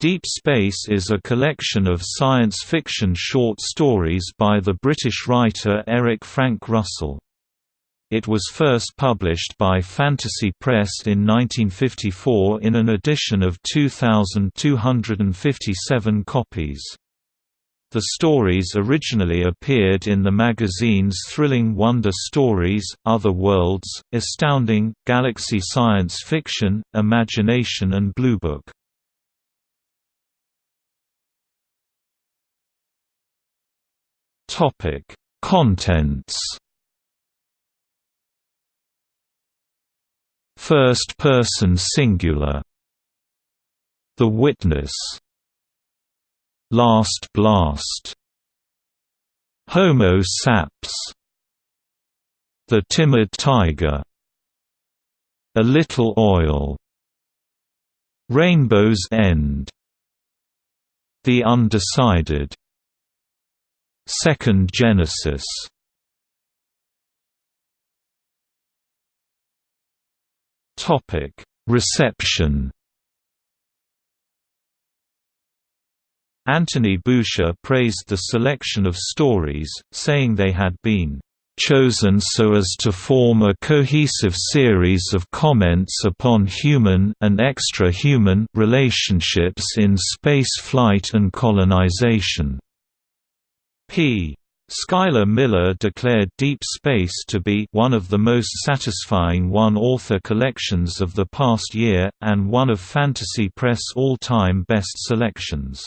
Deep Space is a collection of science fiction short stories by the British writer Eric Frank Russell. It was first published by Fantasy Press in 1954 in an edition of 2,257 copies. The stories originally appeared in the magazines Thrilling Wonder Stories, Other Worlds, Astounding, Galaxy Science Fiction, Imagination and Bluebook. Topic: Contents. First person singular. The Witness. Last Blast. Homo saps. The Timid Tiger. A Little Oil. Rainbow's End. The Undecided Second Genesis Topic: Reception. Anthony Boucher praised the selection of stories, saying they had been chosen so as to form a cohesive series of comments upon human and extra-human relationships in space flight and colonization. P. Schuyler Miller declared Deep Space to be one of the most satisfying one-author collections of the past year, and one of Fantasy Press all-time best selections.